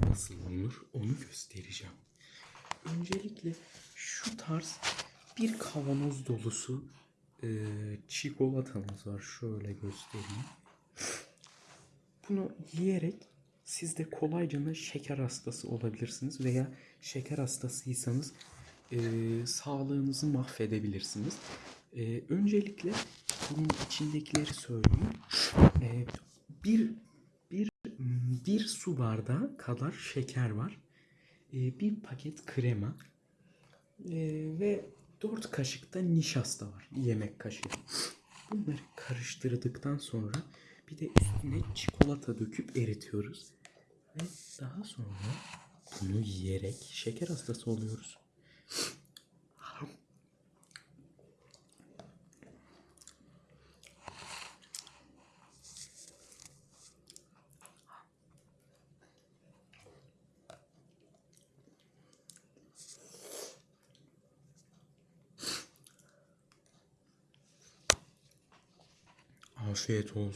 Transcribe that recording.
nasıl olunur onu göstereceğim. Öncelikle şu tarz bir kavanoz dolusu e, çikolatamız var. Şöyle göstereyim. Bunu yiyerek siz de kolayca şeker hastası olabilirsiniz veya şeker hastasıysanız e, sağlığınızı mahvedebilirsiniz. E, öncelikle bunun içindekileri söyleyeyim. E, bir bir su bardağı kadar şeker var. E, bir paket krema e, ve 4 kaşık da nişasta var. Yemek kaşığı. Bunları karıştırdıktan sonra bir de üstüne çikolata döküp eritiyoruz. Ve daha sonra bunu yiyerek şeker hastası oluyoruz. Afiyet olsun.